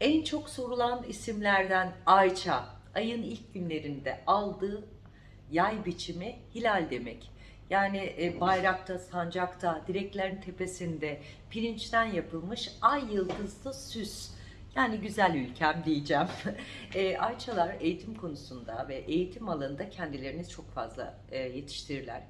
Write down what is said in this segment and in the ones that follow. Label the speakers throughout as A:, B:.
A: En çok sorulan isimlerden Ayça, ayın ilk günlerinde aldığı yay biçimi hilal demek. Yani e, bayrakta, sancakta, direklerin tepesinde pirinçten yapılmış ay yıldızlı süs. Yani güzel ülkem diyeceğim. E, Ayçalar eğitim konusunda ve eğitim alanında kendilerini çok fazla e, yetiştirirler.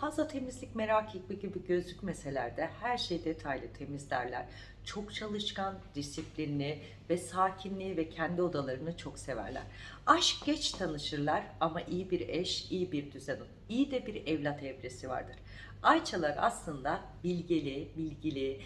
A: Fazla temizlik merak etme gibi gözükmeseler de her şey detaylı temizlerler. Çok çalışkan, disiplinli ve sakinliği ve kendi odalarını çok severler. Aşk geç tanışırlar ama iyi bir eş, iyi bir düzen, iyi de bir evlat evresi vardır. Ayçalar aslında bilgeli, bilgili,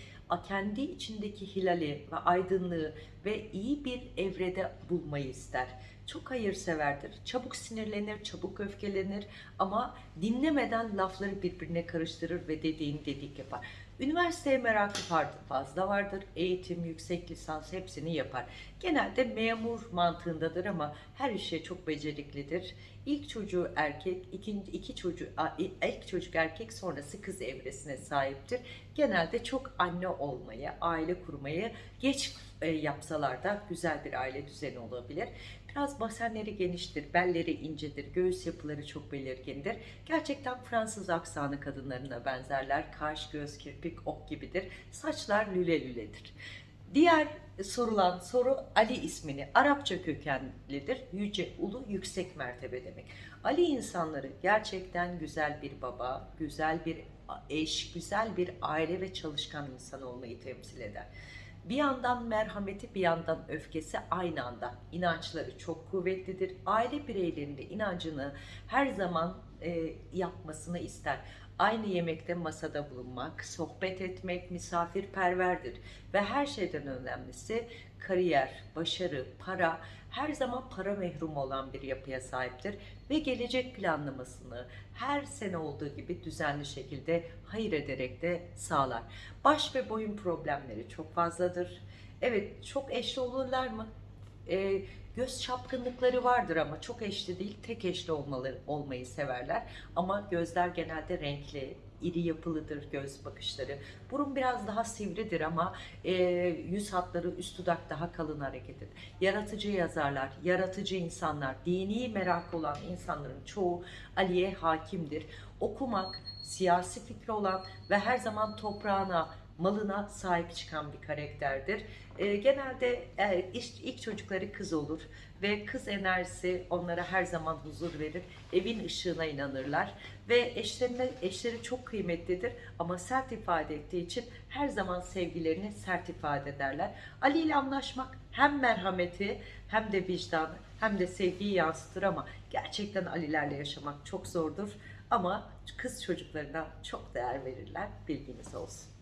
A: kendi içindeki hilali ve aydınlığı ve iyi bir evrede bulmayı ister. Çok hayırseverdir, çabuk sinirlenir, çabuk öfkelenir ama dinlemeden lafları birbirine karıştırır ve dediğini dedik yapar. Üniversiteye merakı fazla vardır. Eğitim, yüksek lisans hepsini yapar. Genelde memur mantığındadır ama her işe çok beceriklidir. İlk çocuğu erkek, ikinci iki çocuğu ilk çocuk erkek sonrası kız evresine sahiptir. Genelde çok anne olmayı, aile kurmayı geç yapsalar da güzel bir aile düzeni olabilir. Biraz basenleri geniştir, belleri incedir, göğüs yapıları çok belirgindir. Gerçekten Fransız aksanı kadınlarına benzerler. Kaş, göz, kirpik, ok gibidir. Saçlar lüle lüledir. Diğer sorulan soru Ali ismini Arapça kökenlidir. Yüce, ulu, yüksek mertebe demek. Ali insanları gerçekten güzel bir baba, güzel bir eş, güzel bir aile ve çalışkan insan olmayı temsil eder. Bir yandan merhameti bir yandan öfkesi aynı anda. İnançları çok kuvvetlidir. Aile bireylerinde inancını her zaman e, yapmasını ister. Aynı yemekte masada bulunmak, sohbet etmek, misafirperverdir. Ve her şeyden önemlisi kariyer, başarı, para, her zaman para mehrum olan bir yapıya sahiptir. Ve gelecek planlamasını her sene olduğu gibi düzenli şekilde hayır ederek de sağlar. Baş ve boyun problemleri çok fazladır. Evet çok eşli olurlar mı? Ee, göz çapkınlıkları vardır ama çok eşli değil tek eşli olmaları, olmayı severler. Ama gözler genelde renkli, iri yapılıdır göz bakışları. Burun biraz daha sivridir ama e, yüz hatları üst dudak daha kalın hareket eder. Yaratıcı yazarlar, yaratıcı insanlar, dini merak olan insanların çoğu Ali'ye hakimdir. Okumak, siyasi fikri olan ve her zaman toprağına, malına sahip çıkan bir karakterdir. E, genelde e, ilk, çocukları kız olur ve kız enerjisi onlara her zaman huzur verir. Evin ışığına inanırlar ve eşlerine eşleri çok kıymetlidir ama sert ifade ettiği için her zaman sevgilerini sert ifade ederler. Ali ile anlaşmak hem merhameti hem de vicdanı hem de sevgiyi yansıtır ama gerçekten Alilerle yaşamak çok zordur. Ama kız çocuklarına çok değer verirler. Bilginiz olsun.